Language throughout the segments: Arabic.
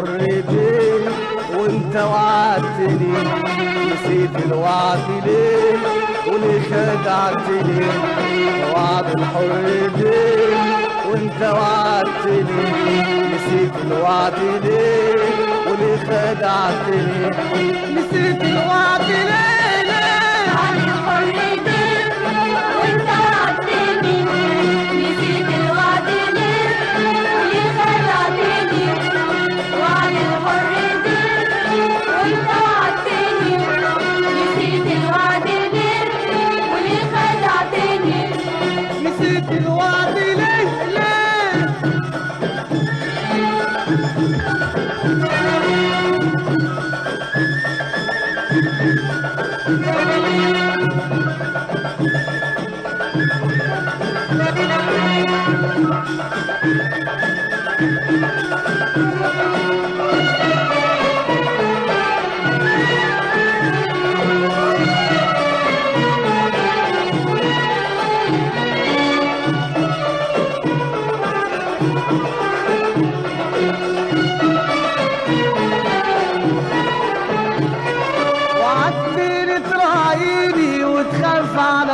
الحر بيه وانت وعدتني نسيت الوعد ليه وليه خدعتني وعد الحر بيه وانت وعدتني نسيت الوعد ليه وليه خدعتني نسيت الوعد ليه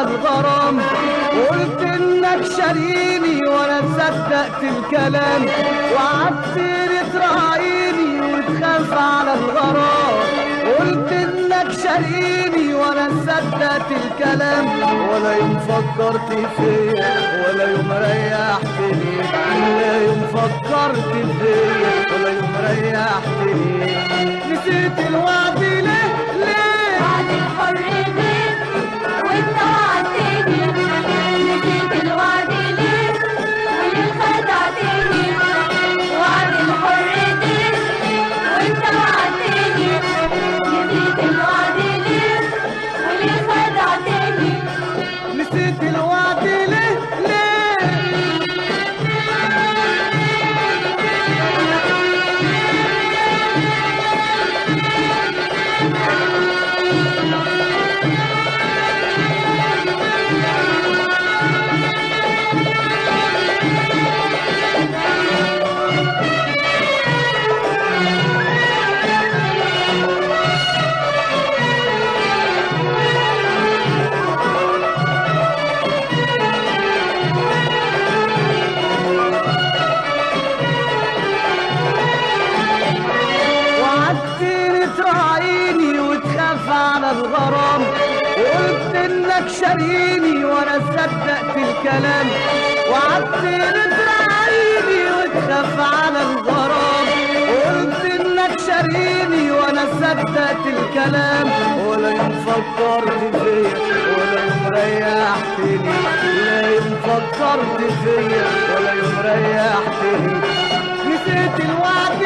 الغرام. وقلت إنك شاريني وأنا صدقت الكلام. وعدتني تراعيني وتخاف على الغرام. قلت إنك شاريني وأنا صدقت الكلام. ولا يوم فكرت فيا ولا يوم ريحتني. ولا يوم فكرت فيا ولا يوم ريحتني. نسيت الوعد على الغرام. وقلت إنك شاريني وأنا صدقت الكلام. وعدتني تراعيني وتخاف على الغرام. وقلت إنك شاريني وأنا صدقت الكلام. ولا فكرت فيا ولا يوم ريحتني لا يوم فكرت فيا ولا يوم ريحتني نسيت الوعد